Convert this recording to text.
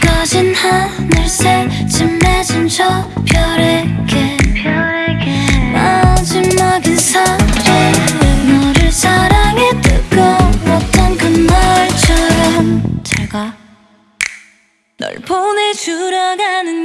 꺼진 하늘새 찜해진 저 별에게. 마지막 인사를 너를 사랑해 뜨거웠던 그날처럼. 잘가 널 보내주러 가는